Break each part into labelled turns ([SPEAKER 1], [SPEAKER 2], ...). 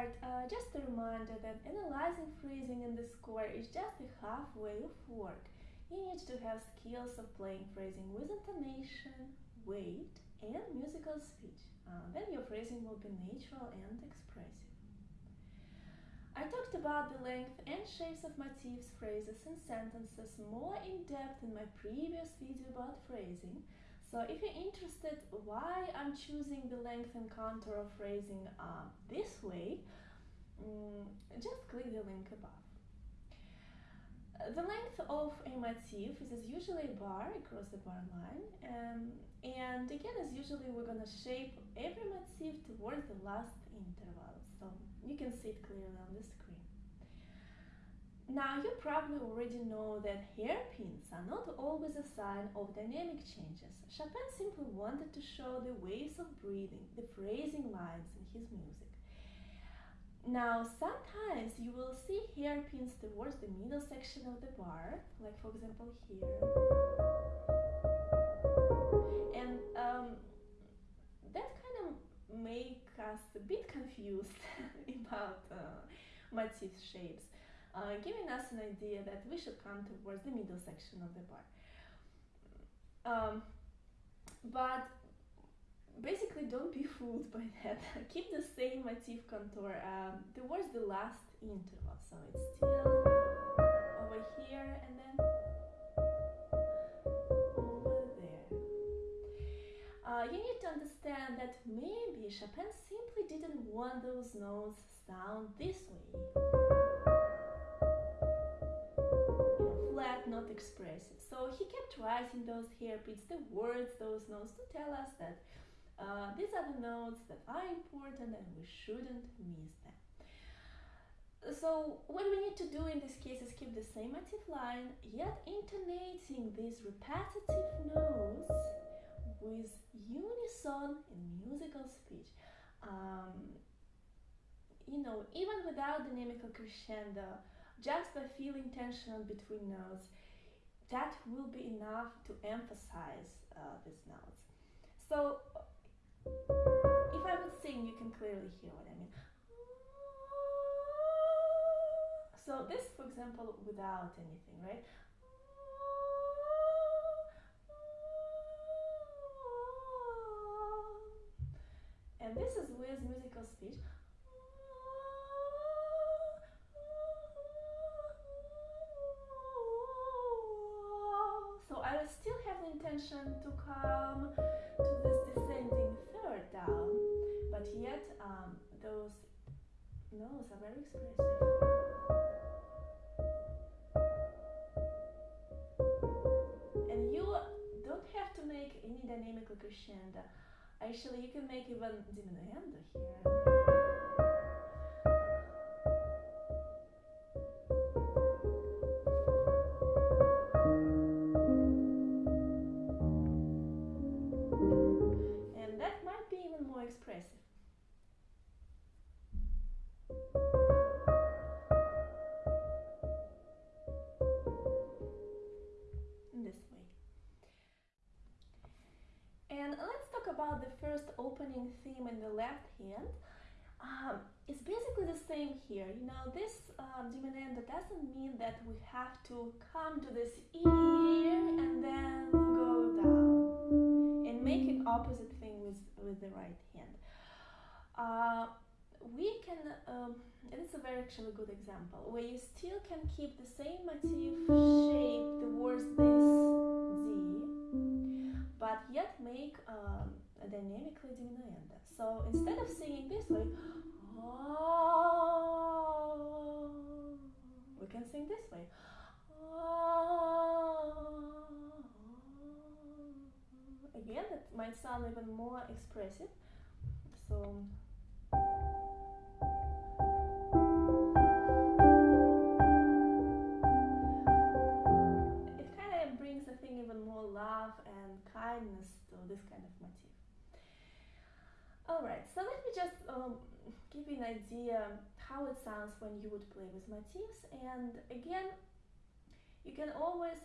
[SPEAKER 1] start, uh, just a reminder that analyzing phrasing in the score is just a halfway of work. You need to have skills of playing phrasing with intonation, weight, and musical speech. Uh, then your phrasing will be natural and expressive. I talked about the length and shapes of motifs, phrases and sentences more in depth in my previous video about phrasing, so if you're interested why I'm choosing the length and contour of phrasing uh, this way, um, just click the link above. The length of a motif is usually a bar across the bar line um, and again as usually we're gonna shape every motif towards the last interval so you can see it clearly on the screen. Now you probably already know that hairpins are not always a sign of dynamic changes. Chopin simply wanted to show the waves of breathing, the phrasing lines in his music. Now sometimes you will see hairpins towards the middle section of the bar, like for example here. And um, that kind of make us a bit confused about uh, motif shapes uh, giving us an idea that we should come towards the middle section of the bar. Um, but basically don't be fooled by that. Keep the same motif contour um, towards the last interval. So it's still over here and then over there. Uh, you need to understand that maybe Chopin simply didn't want those notes sound this way. Writing those hairpins, the words, those notes to tell us that uh, these are the notes that are important and we shouldn't miss them. So what we need to do in this case is keep the same motif line, yet intonating these repetitive notes with unison in musical speech. Um, you know, even without dynamical crescendo, just by feeling tension between notes, that will be enough to emphasize uh, these notes. So if I would sing, you can clearly hear what I mean. So this, for example, without anything, right? And this is with musical speech. Intention to come to this descending third down, but yet um, those notes are very expressive. And you don't have to make any dynamic crescendo. Actually, you can make even diminuendo here. About the first opening theme in the left hand, um, it's basically the same here. You know, this um, diminuendo doesn't mean that we have to come to this ear and then go down and make an opposite thing with, with the right hand. Uh, we can, um, and it's a very actually good example, where you still can keep the same motif shape towards this D, but yet make um, dynamically diminuendo. So instead of singing this way, oh, we can sing this way. Oh, again, it might sound even more expressive. So when you would play with motifs and again you can always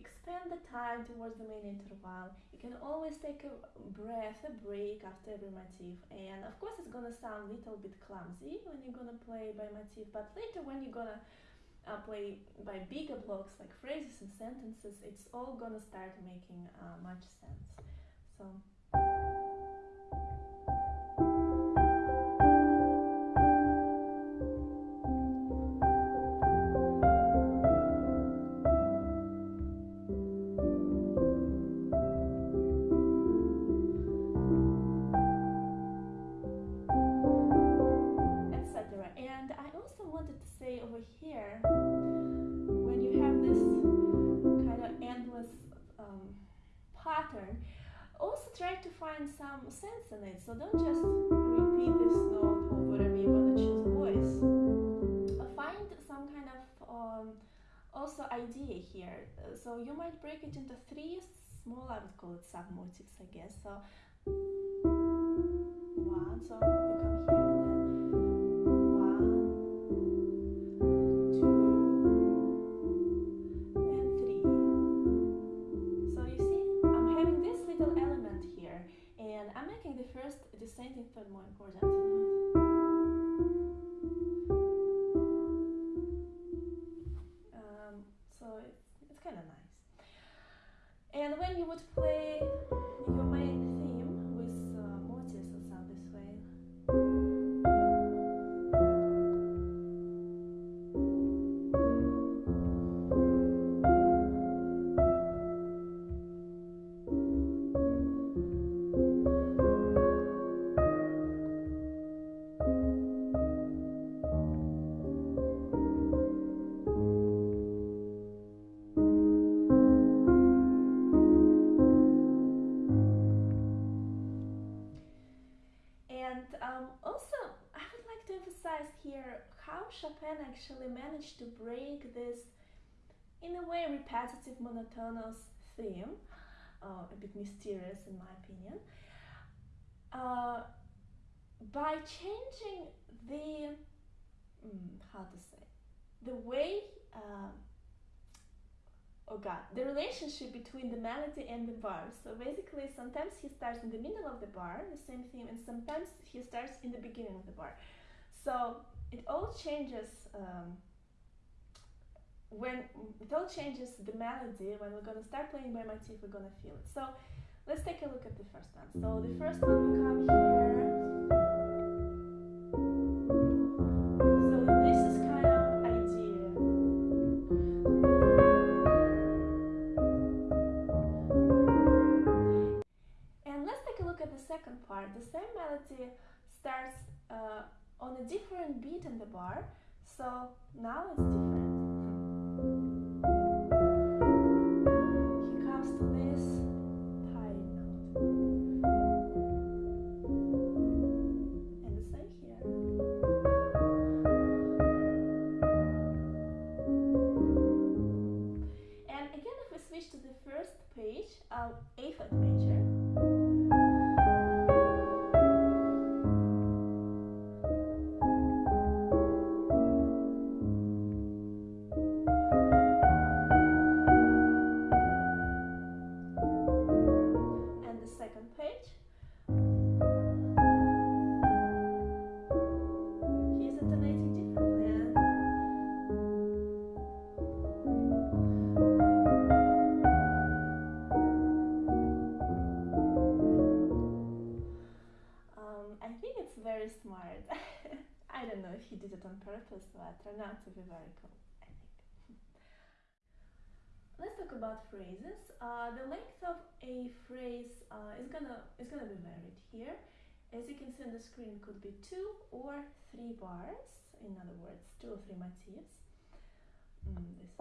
[SPEAKER 1] expand the time towards the main interval. You can always take a breath, a break after every motif. And of course, it's gonna sound a little bit clumsy when you're gonna play by motif, but later when you're gonna uh, play by bigger blocks like phrases and sentences, it's all gonna start making uh, much sense. So. Find some sense in it. So don't just repeat this note or whatever you're gonna choose voice. Find some kind of um, also idea here. So you might break it into three small, I would call it sub-motifs, I guess. So one, so repetitive, monotonous theme, uh, a bit mysterious in my opinion, uh, by changing the, mm, how to say, the way, uh, oh god, the relationship between the melody and the bar. So basically, sometimes he starts in the middle of the bar, the same theme, and sometimes he starts in the beginning of the bar. So it all changes um, when it all changes the melody when we're gonna start playing by my teeth, we're gonna feel it. So let's take a look at the first one. So the first one we come here. So this is kind of idea. And let's take a look at the second part. The same melody starts uh, on a different beat in the bar. So now it's different turned out to be very cool, I think. Let's talk about phrases. Uh, the length of a phrase uh, is gonna is gonna be varied here. As you can see on the screen, could be two or three bars. In other words, two or three motifs. Mm, this.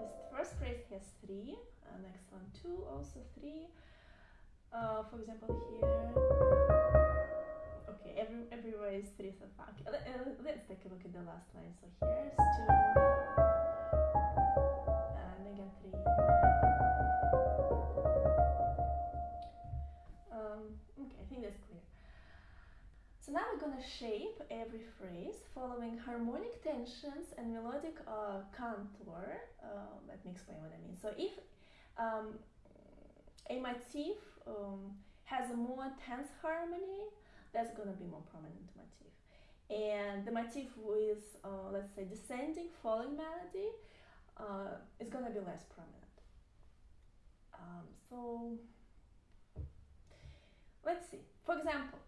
[SPEAKER 1] This first phrase has three. Uh, next one two, also three. Uh, for example, here. Okay, every, everywhere is three so far. Okay, let, uh, let's take a look at the last line. So here's two, and again three. Um, okay, I think that's clear. So So now we're gonna shape every phrase following harmonic tensions and melodic uh, contour. Uh, let me explain what I mean. So if um, a motif um, has a more tense harmony, that's gonna be more prominent motif. And the motif with, uh, let's say, descending falling melody uh, is gonna be less prominent. Um, so let's see. For example,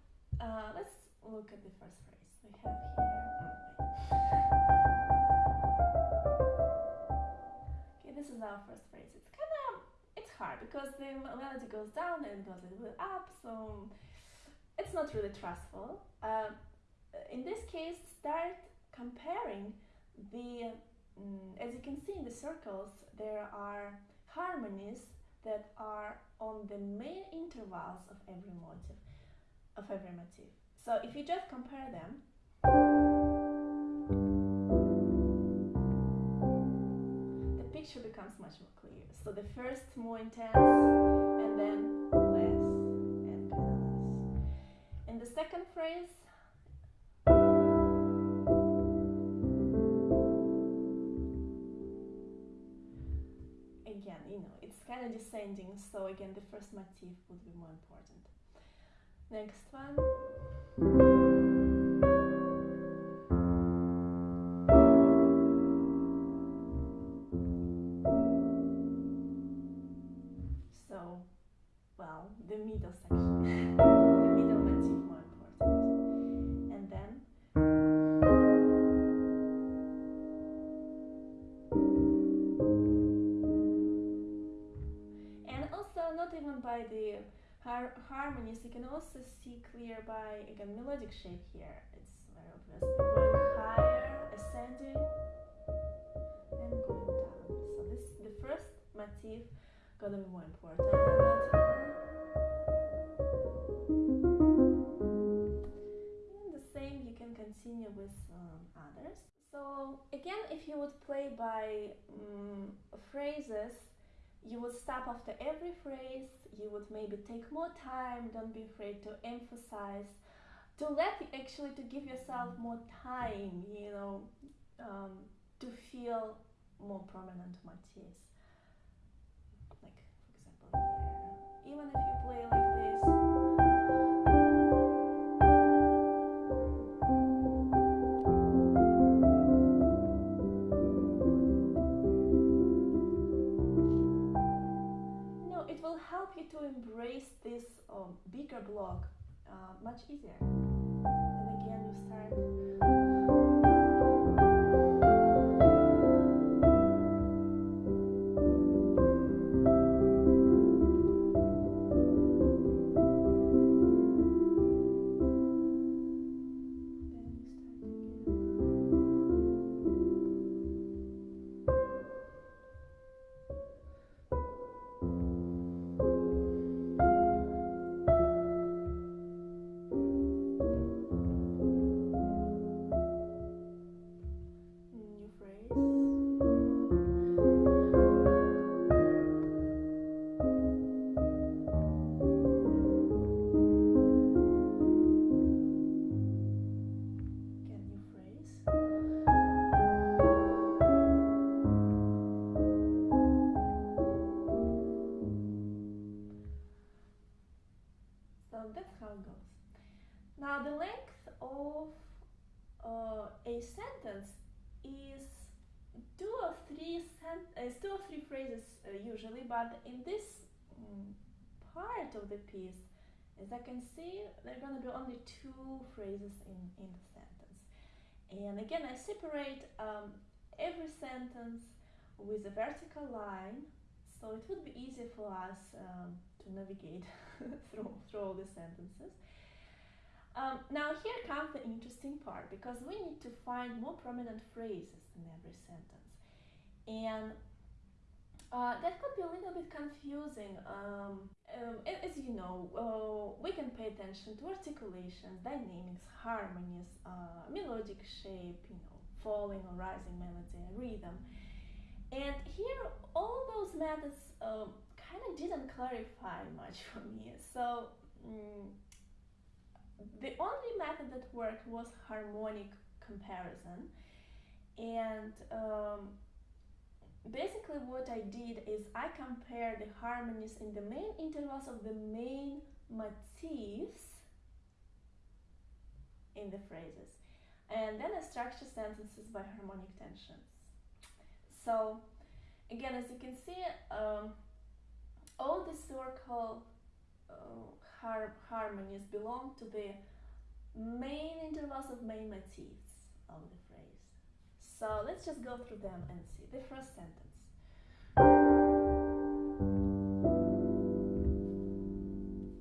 [SPEAKER 1] uh, let's look at the first phrase. We have here. Okay, this is our first phrase. It's kind of it's hard because the melody goes down and goes a little bit up, so it's not really trustful. Uh, in this case, start comparing the. Um, as you can see in the circles, there are harmonies that are on the main intervals of every motive, of every motif. So if you just compare them, the picture becomes much more clear. So the first more intense and then second phrase, again, you know, it's kind of descending, so again, the first motif would be more important. Next one. So, well, the middle section, har harmonies you can also see clear by again melodic shape here. It's very obvious. Going higher ascending and going down. So this the first motif gonna be more important. And the same you can continue with um, others. So again if you would play by um, phrases you would stop after every phrase you would maybe take more time don't be afraid to emphasize to let actually to give yourself more time you know um, to feel more prominent motifs like for example here even if you play like embrace this um, bigger block uh, much easier. And again you start part of the piece, as I can see, there are going to be only two phrases in, in the sentence. And again, I separate um, every sentence with a vertical line, so it would be easier for us um, to navigate through, through all the sentences. Um, now here comes the interesting part because we need to find more prominent phrases in every sentence, and uh, that could be a little bit confusing. Um, um, as you know, uh, we can pay attention to articulations, dynamics, harmonies, uh, melodic shape, you know, falling or rising melody, and rhythm, and here all those methods um, kind of didn't clarify much for me. So. mm the only method that worked was harmonic comparison. And um, basically what I did is I compared the harmonies in the main intervals of the main motifs in the phrases. And then I structure sentences by harmonic tensions. So again, as you can see, um, all the circle uh, har harmonies belong to the main intervals of main motifs of the phrase. So let's just go through them and see. The first sentence.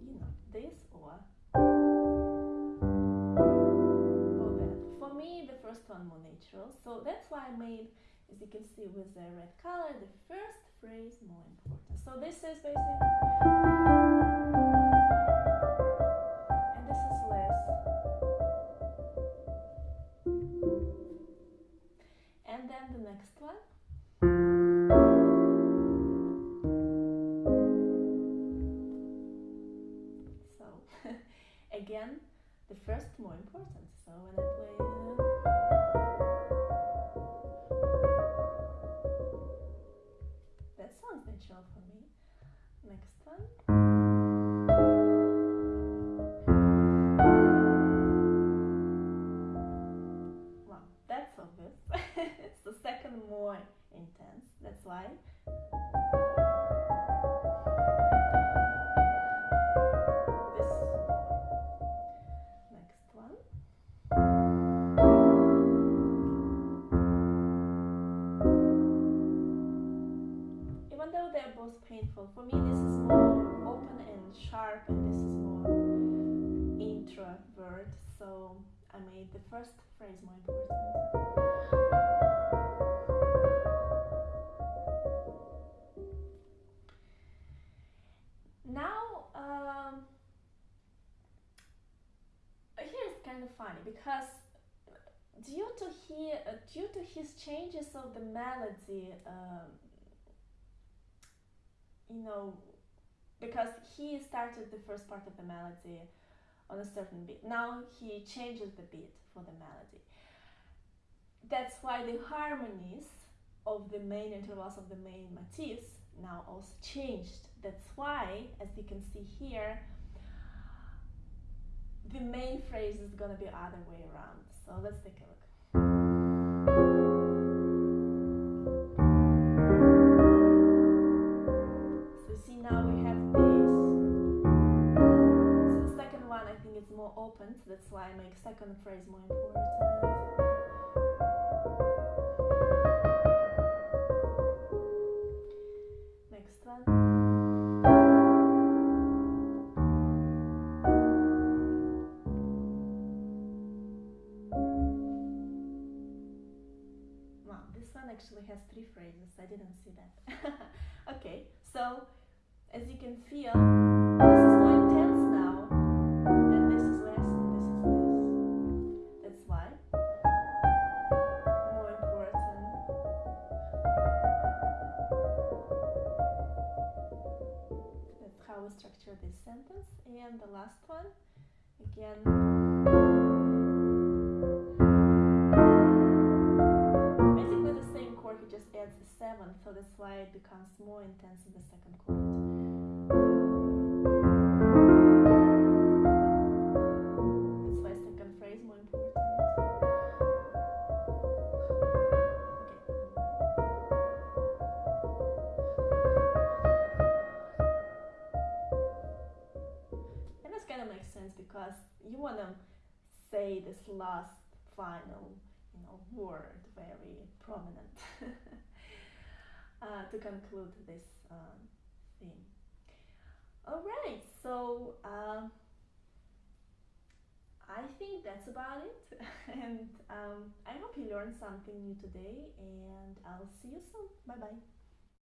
[SPEAKER 1] You know, this or or that. For me, the first one more natural. So that's why I made, as you can see with the red color, the first phrase more important. So this is basically intense that's why painful. For me, this is more open and sharp, and this is more introvert. So I made the first phrase more important. Funny because due to he, uh, due to his changes of the melody. Um, you know, because he started the first part of the melody on a certain beat. Now he changes the beat for the melody. That's why the harmonies of the main intervals of the main motifs now also changed. That's why, as you can see here, the main phrase is gonna be other way around. So let's take a look. So see now we have this. So the second one I think is more open, so that's why I make second phrase more important. Actually has three phrases, I didn't see that. okay, so as you can feel, because you want to say this last final you know word very prominent uh, to conclude this um, theme. All right so um, I think that's about it and um, I hope you learned something new today and I'll see you soon. Bye bye